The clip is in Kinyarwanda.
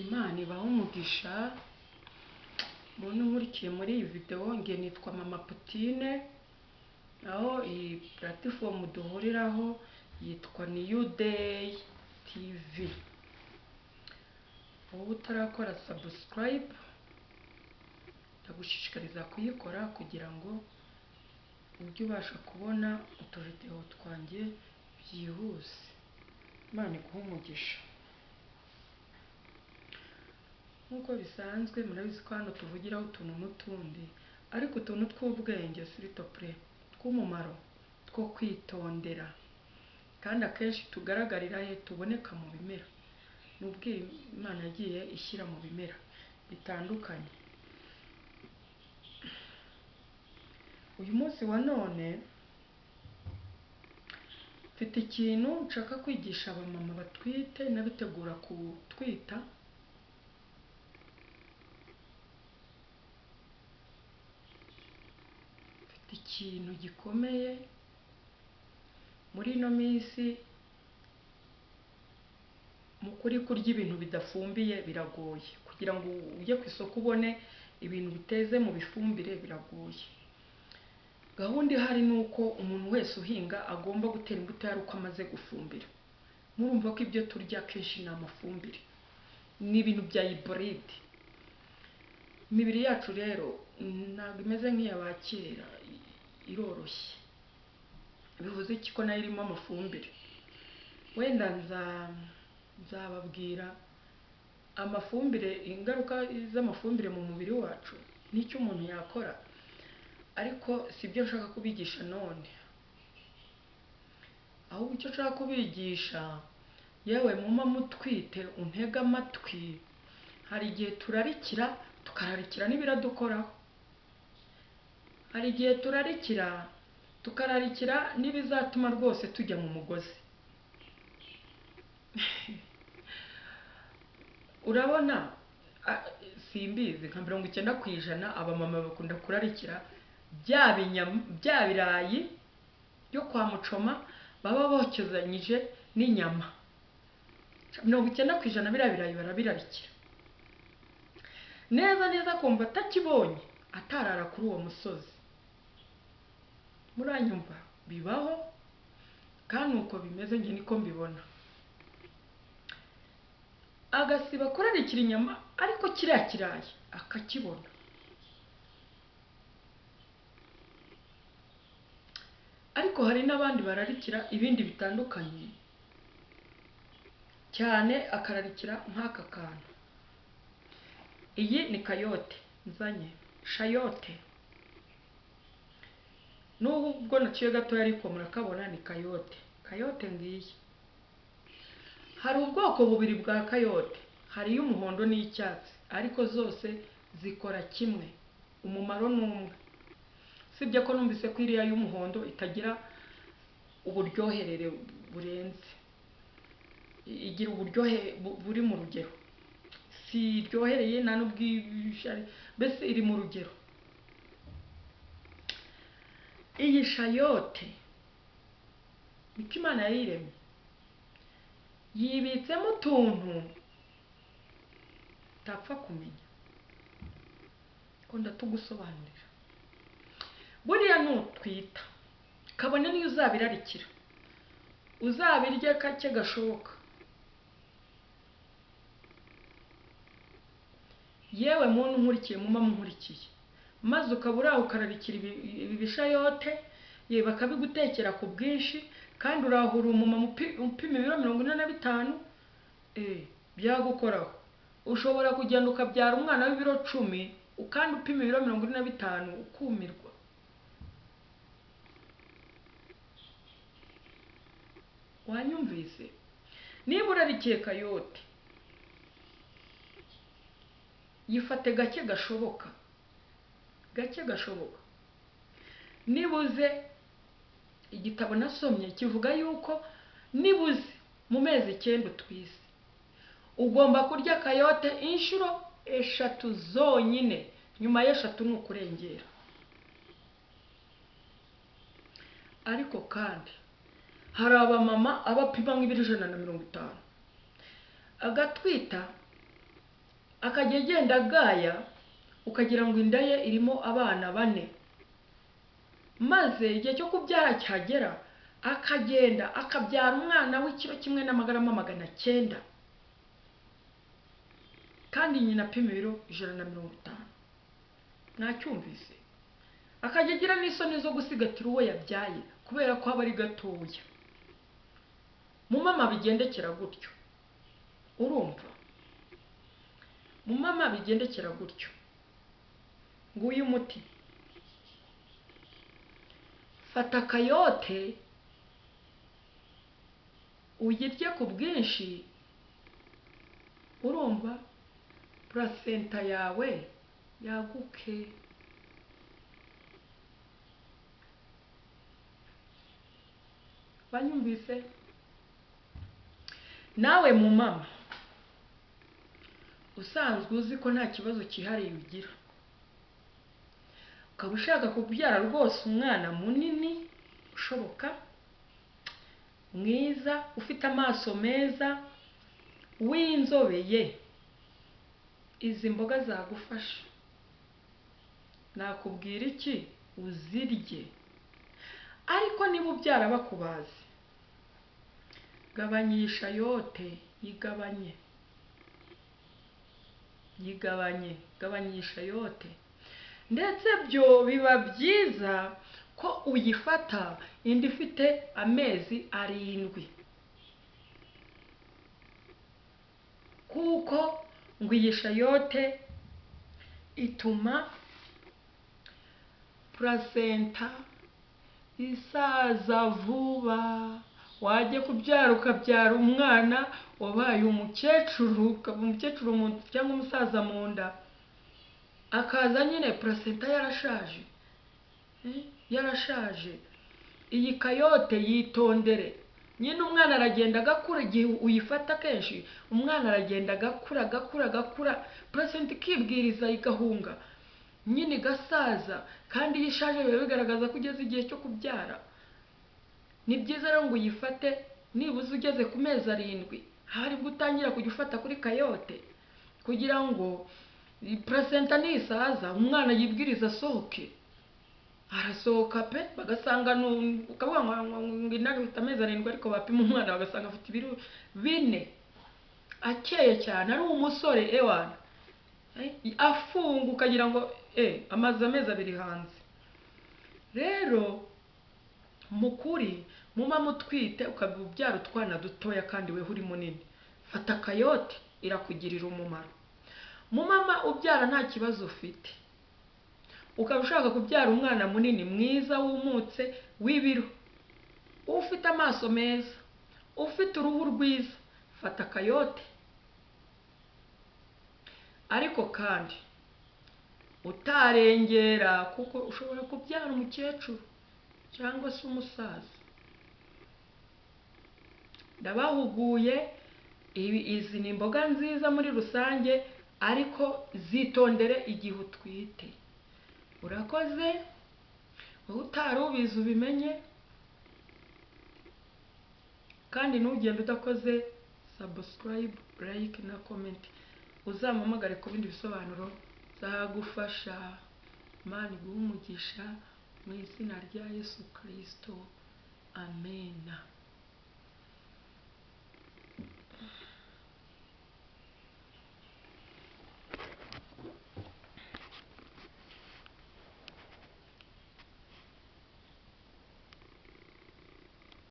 Imana ibahe umugisha. Muntu nkurikiye muri iyi videwo nge nitwa mama Putine aho iyi puratifomu duhuriraho yitwa niyu deyi tivi wowe utarakora sabusikarayibu ndagushishikariza kuyikora kugira ngo ujye ubasha kubona utuvidewo twanjye byihuse. Imana iguhe umugisha. Nk'uko bisanzwe murabizi ko hano tuvugiraho utuntu n'utundi. Ariko utuntu tw'ubwenge siritople tw'umumaro two kwitondera. Kandi akenshi tugaragarira he tuboneka mu bimera. Ni imana yagiye ishyira mu bimera bitandukanye. Uyu munsi wa none mfite ikintu nshaka kwigisha abamama batwite n'abitegura kutwita. Ikintu gikomeye muri ino minsi kuri kurya ibintu bidafumbiye biragoye. Kugira ngo ujye ku isoko ubone ibintu biteze mu bifumbire biragoye. Gahunda ihari ni uko umuntu wese uhinga agomba gutera imbuto yari uko amaze gufumbira. Murumva ko ibyo turya akenshi ni amafumbire. Ni ibintu bya iboride imibiri yacu rero ntabwo imeze nk'iya ba kera. Iroroshye. Bivuze iki ko na yo irimo amafumbire. Wenda nzababwira amafumbire ingaruka z'amafumbire mu mubiri wacu n'icyo umuntu yakora. Ariko si byo nshaka kubigisha none. Ahubwo icyo nshaka kubigisha yewe muma mutwite untege amatwi. Hari igihe turarikira tukararikira n'ibiradukoraho. Hari igihe turarikira tukararikira n'ibizatuma rwose tujya mu mugozi. Urabona simbizi nka mirongo icyenda ku ijana abamama bakunda kurarikira. Bya birayi byo kwa mucoma baba bokezanyije n'inyama. Mirongo icyenda ku ijana biriya birayi barabirarikira. Neza neza akumva atakibonye atarara kuri uwo musozi. Muranyumva. Bibaho kandi uko bimeze njye niko mbibona. Agasiba kurarikira inyama ariko kiriya kirayi akakibona. Ariko hari n'abandi bararikira ibindi bitandukanye cyane akararikira nk'aka kantu. Iyi ni kayote. Nzanye. Shayote. N'ubwo naciye gatoya ariko murakabona ni kayote. Kayote ngiyi. Hari ubwoko bubiri bwa kayote. Hari iy'umuhondo n'iyicyatsi ariko zose zikora kimwe. Umumaro ni umwe. Usibye ko numvise ko iriya y'umuhondo itagira uburyoherere burenze. Igira uburyohe buri mu rugero. Si iryohereye nta n'ubwishari mbese iri mu rugero. Iyi shayote. Niko imana yayiremye yibitsemo utuntu utapfa kumenya. Ko ndatugusobanurira. Buriya nutwita kabone niyo uzabirarikira. Uzabirye kake gashoboka. Yewe muntu nkurikiye muma nkurikiye maze ukaba uraho ukararikira ibi bishayote bakabigutekera ku bwinshi kandi urahura umumama upima ibiro mirongo ine na bitanu byagukoraho. Ushobora kugenda ukabyara umwana w'ibiro cumi kandi upima ibiro mirongo ine na bitanu ukumirwa. Wanyumvise? Niba urarikiye kayote yifate gake gashoboka. Gake gashoboka. Nibuze igitabo nasomye kivuga yuko nibuze mu mezi icyenda utwise ugomba kurya kayote inshuro eshatu zonyine nyuma y'eshatu ni ukurengera. Ariko kandi hari abamama abapima nk'ibiro ijana na mirongo itanu. Agatwita akajya agenda agaya ukagira ngo inda ye irimo abana bane. Maze igihe cyo kubyara cyagera akagenda akabyara umwana w'ikiro kimwe n'amagarama magana cyenda. Kandi nyina apima ibiro ijana na mirongo itanu. Mwacyumvise akajya agira n'isoni zo gusigatira uwo yabyaye kubera ko aba ari gatoya. Mu mama bigendekera gutyo. Urumva? Mu mama bigendekera gutyo. Nguyu umuti fata akayote uyirye ku bwinshi. Urumva? Purasenta yawe yaguke. Banyumvise? Nawe mu mama. Usanzwe uzi ko nta kibazo cyihariye ugira. Ukaba ushaka kubyara rwose umwana munini ushoboka mwiza ufite amaso meza w'inzobeye izi mboga zagufasha. Nakubwira iki? Uzirye. Ariko niba ubyara bakubazi gabanyisha yote yigabanye. Yigabanye gabanyisha yote. Ndetse byo biba byiza ko uyifata indi ifite amezi arindwi. Kuko ngo iyi shayote ituma purasenta isaza vuba. Wajya kubyara ukabyara umwana wabaye umukecuru ukaba umukecuru cyangwa umusaza mu nda. Akaza nyine purasenta yarashaje. Yarashaje. Iyi kayote yitondere. Nyine umwana aragenda agakura igihe uyifata kenshi umwana aragenda agakura agakura agakura. Purasenta ikibwiriza igahunga. Nyine igasaza kandi iyo ishaje biba bigaragaza ko ugeze igihe cyo kubyara. Ni byiza rero ngo uyifate nibuze ugeze ku mezi arindwi. Hari bwo utangira kujya ufata kuri kayote kugira ngo purasenta nisaza umwana yibwiriza asohoke. Arasohoka pe bagasanga ukavuga ngo inda ifite amezi arindwi ariko bapima umwana bagasanga afite ibiro bine. Akeye cyane ari umusore ewana afunga ukagira ngo e amaze amezi abiri hanze. Rero mu kuri mumama utwite ukaba ubyara utwana dutoya kandi weho uri munini fata akayote irakugirira umumaro. Mumama ubyara nta kibazo ufite. Ukaba ushaka kubyara umwana munini mwiza wumutse w'ibiro. Ufite amaso meza ufite uruhu rwiza fata akayote. Ariko kandi utarengera kuko ushobora kubyara umukecuru cyangwa se umusaza. Ndabahuguye izi ni imboga nziza muri rusange ariko zitondere igihe utwite. Urakoze? Wowe utari ubizi ubimenye? Kandi ntugende udakoze sabusikarayibu layike na komenti uzampamagare ku bindi bisobanuro. Zagufasha. Imana iguhe umugisha mu izina rya yesu kirisito amena